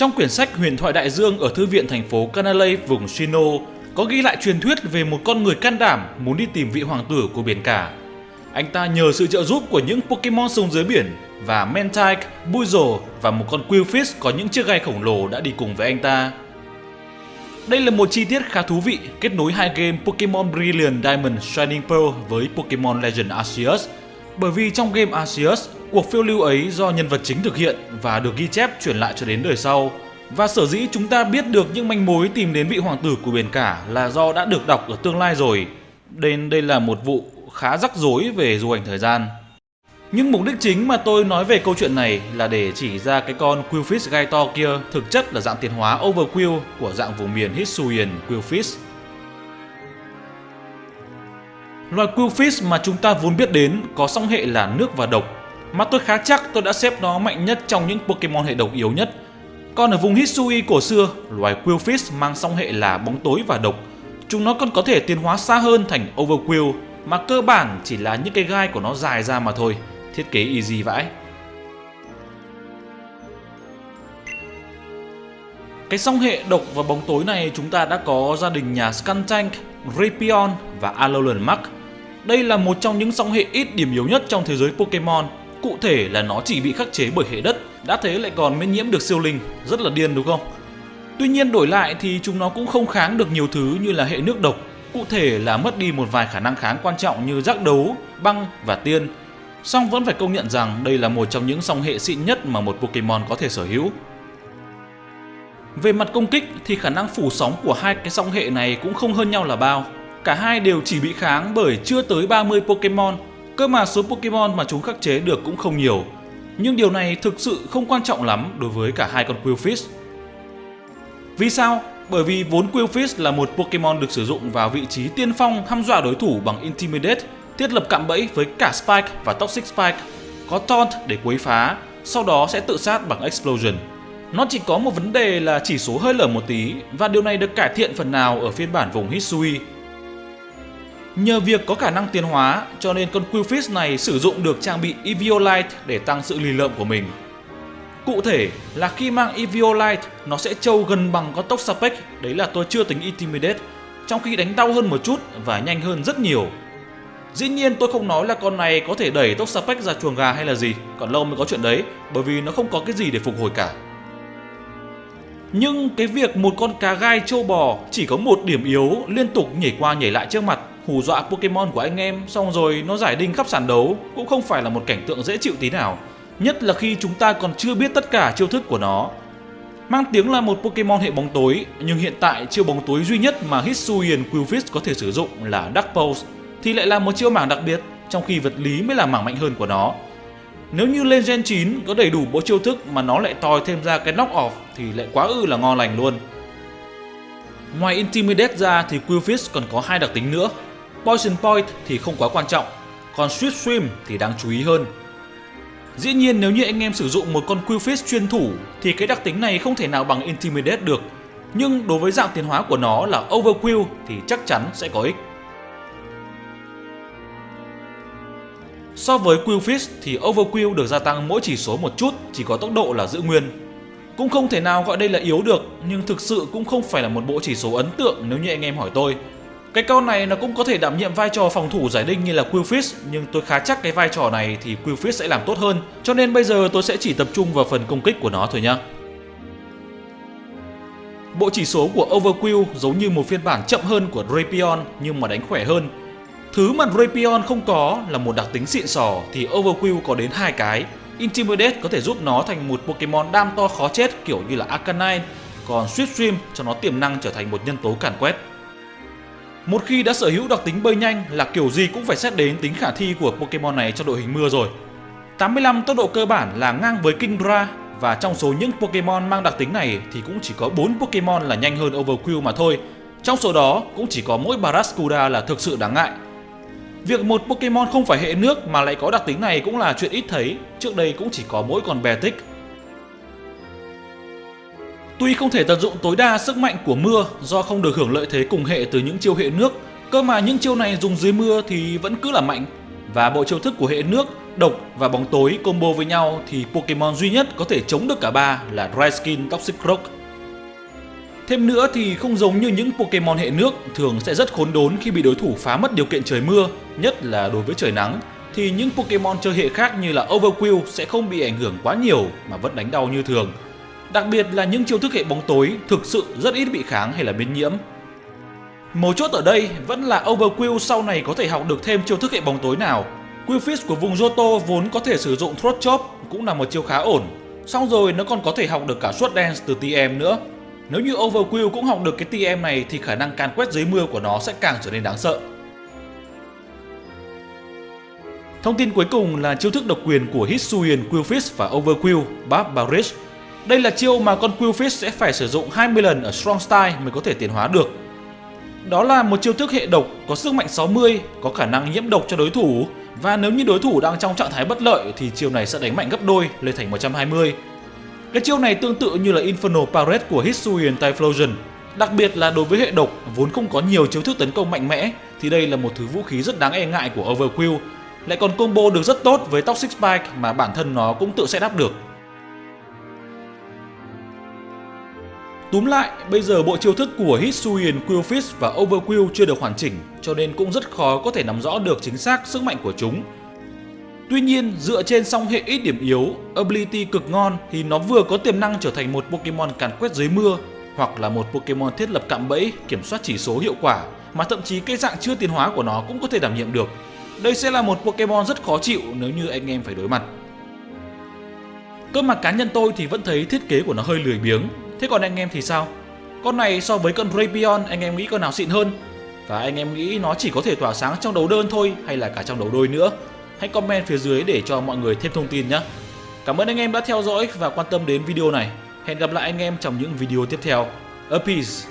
Trong quyển sách Huyền thoại đại dương ở thư viện thành phố Canalay vùng Shino có ghi lại truyền thuyết về một con người can đảm muốn đi tìm vị hoàng tử của biển cả. Anh ta nhờ sự trợ giúp của những Pokemon sống dưới biển và Mantike, Buizel và một con Quillfish có những chiếc gai khổng lồ đã đi cùng với anh ta. Đây là một chi tiết khá thú vị kết nối hai game Pokemon Brilliant Diamond Shining Pearl với Pokemon Legend Arceus bởi vì trong game Arceus, cuộc phiêu lưu ấy do nhân vật chính thực hiện và được ghi chép truyền lại cho đến đời sau. Và sở dĩ chúng ta biết được những manh mối tìm đến vị hoàng tử của biển cả là do đã được đọc ở tương lai rồi. Nên đây là một vụ khá rắc rối về du hành thời gian. Nhưng mục đích chính mà tôi nói về câu chuyện này là để chỉ ra cái con Quillfish gai to kia thực chất là dạng tiến hóa Overquill của dạng vùng miền Hisuian Quillfish. Loài Quillfish mà chúng ta vốn biết đến có song hệ là nước và độc, mà tôi khá chắc tôi đã xếp nó mạnh nhất trong những Pokemon hệ độc yếu nhất. Còn ở vùng Hisui cổ xưa, loài quillfish mang song hệ là bóng tối và độc. Chúng nó còn có thể tiến hóa xa hơn thành overquill mà cơ bản chỉ là những cái gai của nó dài ra mà thôi. Thiết kế easy vãi. Cái song hệ độc và bóng tối này chúng ta đã có gia đình nhà Skuntank, Rapion và Alolan Mark đây là một trong những song hệ ít điểm yếu nhất trong thế giới Pokemon. Cụ thể là nó chỉ bị khắc chế bởi hệ đất, đã thế lại còn miễn nhiễm được siêu linh, rất là điên đúng không? Tuy nhiên đổi lại thì chúng nó cũng không kháng được nhiều thứ như là hệ nước độc, cụ thể là mất đi một vài khả năng kháng quan trọng như giác đấu, băng và tiên. Song vẫn phải công nhận rằng đây là một trong những song hệ xịn nhất mà một Pokemon có thể sở hữu. Về mặt công kích thì khả năng phủ sóng của hai cái song hệ này cũng không hơn nhau là bao. Cả hai đều chỉ bị kháng bởi chưa tới 30 Pokemon, cơ mà số Pokemon mà chúng khắc chế được cũng không nhiều. Nhưng điều này thực sự không quan trọng lắm đối với cả hai con Quillfish. Vì sao? Bởi vì vốn Quillfish là một Pokemon được sử dụng vào vị trí tiên phong hăm dọa đối thủ bằng Intimidate, thiết lập cạm bẫy với cả Spike và Toxic Spike, có Taunt để quấy phá, sau đó sẽ tự sát bằng Explosion. Nó chỉ có một vấn đề là chỉ số hơi lở một tí và điều này được cải thiện phần nào ở phiên bản vùng Hisui Nhờ việc có khả năng tiến hóa cho nên con Qwilfish này sử dụng được trang bị Eviolite để tăng sự lì lợm của mình. Cụ thể là khi mang Eviolite nó sẽ trâu gần bằng con tốc Sapec, đấy là tôi chưa tính Intimidate, trong khi đánh đau hơn một chút và nhanh hơn rất nhiều. Dĩ nhiên tôi không nói là con này có thể đẩy tốc Sapec ra chuồng gà hay là gì, còn lâu mới có chuyện đấy, bởi vì nó không có cái gì để phục hồi cả. Nhưng cái việc một con cá gai trâu bò chỉ có một điểm yếu liên tục nhảy qua nhảy lại trước mặt hù dọa Pokemon của anh em xong rồi nó giải đinh khắp sàn đấu cũng không phải là một cảnh tượng dễ chịu tí nào. Nhất là khi chúng ta còn chưa biết tất cả chiêu thức của nó. Mang tiếng là một Pokemon hệ bóng tối, nhưng hiện tại chiêu bóng tối duy nhất mà Hisuian Quillfish có thể sử dụng là Dark Pulse, thì lại là một chiêu mảng đặc biệt, trong khi vật lý mới là mảng mạnh hơn của nó. Nếu như lên Gen 9 có đầy đủ bộ chiêu thức mà nó lại tòi thêm ra cái knock off thì lại quá ư là ngon lành luôn. Ngoài Intimidate ra thì Quillfish còn có hai đặc tính nữa Poison Point thì không quá quan trọng, còn Sweet Swim thì đáng chú ý hơn. Dĩ nhiên nếu như anh em sử dụng một con Qwilfish chuyên thủ thì cái đặc tính này không thể nào bằng Intimidate được. Nhưng đối với dạng tiến hóa của nó là Overquill thì chắc chắn sẽ có ích. So với Qwilfish thì Overquill được gia tăng mỗi chỉ số một chút, chỉ có tốc độ là giữ nguyên. Cũng không thể nào gọi đây là yếu được, nhưng thực sự cũng không phải là một bộ chỉ số ấn tượng nếu như anh em hỏi tôi. Cái con này nó cũng có thể đảm nhiệm vai trò phòng thủ giải đinh như là Qwilfish nhưng tôi khá chắc cái vai trò này thì Qwilfish sẽ làm tốt hơn cho nên bây giờ tôi sẽ chỉ tập trung vào phần công kích của nó thôi nhá. Bộ chỉ số của Overquill giống như một phiên bản chậm hơn của Drapion nhưng mà đánh khỏe hơn. Thứ mà Drapion không có là một đặc tính xịn sò thì Overquill có đến hai cái. Intimidate có thể giúp nó thành một Pokemon đam to khó chết kiểu như là Arcanine, còn Swift Swim cho nó tiềm năng trở thành một nhân tố càn quét. Một khi đã sở hữu đặc tính bơi nhanh là kiểu gì cũng phải xét đến tính khả thi của Pokemon này trong đội hình mưa rồi. 85 tốc độ cơ bản là ngang với Kingdra và trong số những Pokemon mang đặc tính này thì cũng chỉ có 4 Pokemon là nhanh hơn Overkill mà thôi. Trong số đó cũng chỉ có mỗi Barraskewda là thực sự đáng ngại. Việc một Pokemon không phải hệ nước mà lại có đặc tính này cũng là chuyện ít thấy, trước đây cũng chỉ có mỗi con Beartic Tuy không thể tận dụng tối đa sức mạnh của mưa do không được hưởng lợi thế cùng hệ từ những chiêu hệ nước, cơ mà những chiêu này dùng dưới mưa thì vẫn cứ là mạnh. Và bộ chiêu thức của hệ nước độc và bóng tối combo với nhau thì Pokemon duy nhất có thể chống được cả ba là Dry Skin Toxic Rock. Thêm nữa thì không giống như những Pokemon hệ nước thường sẽ rất khốn đốn khi bị đối thủ phá mất điều kiện trời mưa, nhất là đối với trời nắng, thì những Pokemon chơi hệ khác như là Overkill sẽ không bị ảnh hưởng quá nhiều mà vẫn đánh đau như thường. Đặc biệt là những chiêu thức hệ bóng tối thực sự rất ít bị kháng hay là biến nhiễm. Mấu chốt ở đây vẫn là Overquill sau này có thể học được thêm chiêu thức hệ bóng tối nào. Quillfish của vùng Johto vốn có thể sử dụng Throat Chop cũng là một chiêu khá ổn. Xong rồi nó còn có thể học được cả Sword Dance từ TM nữa. Nếu như Overquill cũng học được cái TM này thì khả năng can quét dưới mưa của nó sẽ càng trở nên đáng sợ. Thông tin cuối cùng là chiêu thức độc quyền của Hisuian, Quillfish và Overquill, Barbarish đây là chiêu mà con Quillfish sẽ phải sử dụng 20 lần ở Strong Style mới có thể tiến hóa được. Đó là một chiêu thức hệ độc có sức mạnh 60, có khả năng nhiễm độc cho đối thủ và nếu như đối thủ đang trong trạng thái bất lợi thì chiêu này sẽ đánh mạnh gấp đôi lên thành 120. Cái chiêu này tương tự như là Infernal Parade của Hisuian Typhlosion. Đặc biệt là đối với hệ độc vốn không có nhiều chiêu thức tấn công mạnh mẽ thì đây là một thứ vũ khí rất đáng e ngại của Overkill, lại còn combo được rất tốt với Toxic Spike mà bản thân nó cũng tự sẽ đáp được. Túm lại, bây giờ bộ chiêu thức của Hisuian, Quillfish và Overquill chưa được hoàn chỉnh cho nên cũng rất khó có thể nắm rõ được chính xác sức mạnh của chúng. Tuy nhiên, dựa trên song hệ ít điểm yếu, ability cực ngon thì nó vừa có tiềm năng trở thành một Pokemon càn quét dưới mưa hoặc là một Pokemon thiết lập cạm bẫy kiểm soát chỉ số hiệu quả mà thậm chí cái dạng chưa tiến hóa của nó cũng có thể đảm nhiệm được. Đây sẽ là một Pokemon rất khó chịu nếu như anh em phải đối mặt. Cơ mà cá nhân tôi thì vẫn thấy thiết kế của nó hơi lười biếng. Thế còn anh em thì sao? Con này so với con Rapion anh em nghĩ con nào xịn hơn? Và anh em nghĩ nó chỉ có thể tỏa sáng trong đấu đơn thôi, hay là cả trong đấu đôi nữa? Hãy comment phía dưới để cho mọi người thêm thông tin nhé. Cảm ơn anh em đã theo dõi và quan tâm đến video này. Hẹn gặp lại anh em trong những video tiếp theo. A peace!